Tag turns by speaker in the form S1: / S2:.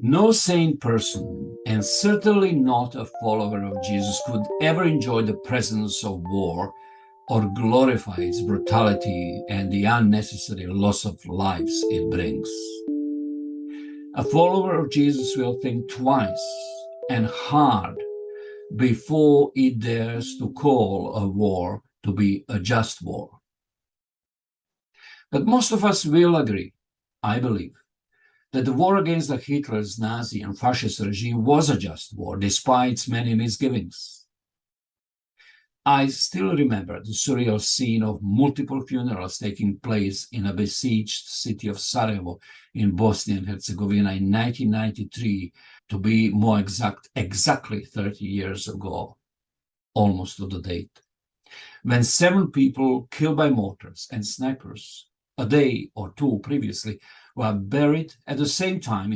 S1: No sane person, and certainly not a follower of Jesus, could ever enjoy the presence of war or glorify its brutality and the unnecessary loss of lives it brings. A follower of Jesus will think twice and hard before it dares to call a war to be a just war. But most of us will agree, I believe, that the war against the Hitler's Nazi and fascist regime was a just war, despite its many misgivings. I still remember the surreal scene of multiple funerals taking place in a besieged city of Sarajevo in Bosnia and Herzegovina in 1993, to be more exact, exactly 30 years ago, almost to the date, when seven people killed by mortars and snipers a day or two previously were buried at the same time